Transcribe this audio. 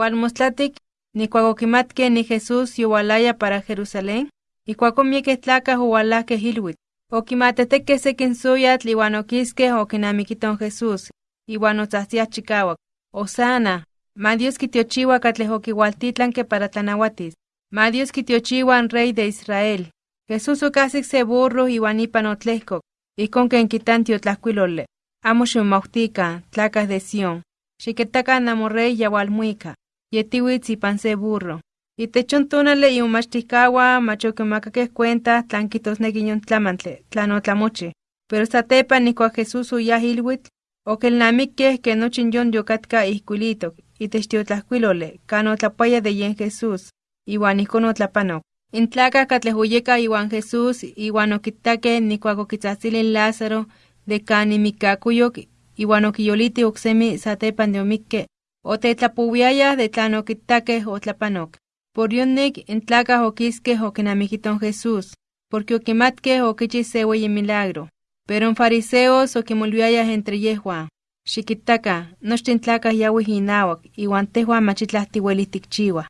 Walmostlatic, ni cuacoquimatque ni Jesús yualaya para Jerusalén, y cuacomieke tlaca hualaque hilwit. Oquimateteque sequin suyat liwanoquisque oquinamiquiton Jesús, iwan otzahtia chicawak. Osana, ma Dios kitiochiwa que para tanahuatis. Ma Dios kitiochiwa rey de Israel. Jesús ocasic se burro iwan ipan otlehcoc, y con que en quitantio tlascuilole. Amo xumautica, tlacas de Sion. Xiquetaca namorrey yawalmuica. Yetiwitz ipan se burro. Y techontonale y umachticawa macho que macaque cuenta tlanquitos neguiñon tlamantle, tlanotlamoche. Pero satepa ni cua Jesús uyahilwit, o que el namique que no chinyon yocatka ihcuilito, y techtiotlahcuilole, cano tlapaya de yen Jesús, iwan icono tlapanok. Intlaca catlehuyeka iwan Jesús, iwan okitake ni cuacoquitzahtzilin Lázaro, de cani mikakuyok, iwan okiyoliti oksemi satepan de omikke, o tetlapuviaya de tlan okitake o tlapanok. Por yonik intlaca oquisque oquinamiquiton Jesús, porque oquimatque oquichis se milagro. Pero en fariseos oquimolviaya entre yehua. Xiquitaca, nochtin tlacas yawih inawak, iwan tehua machitlahtiuelitikchiwa.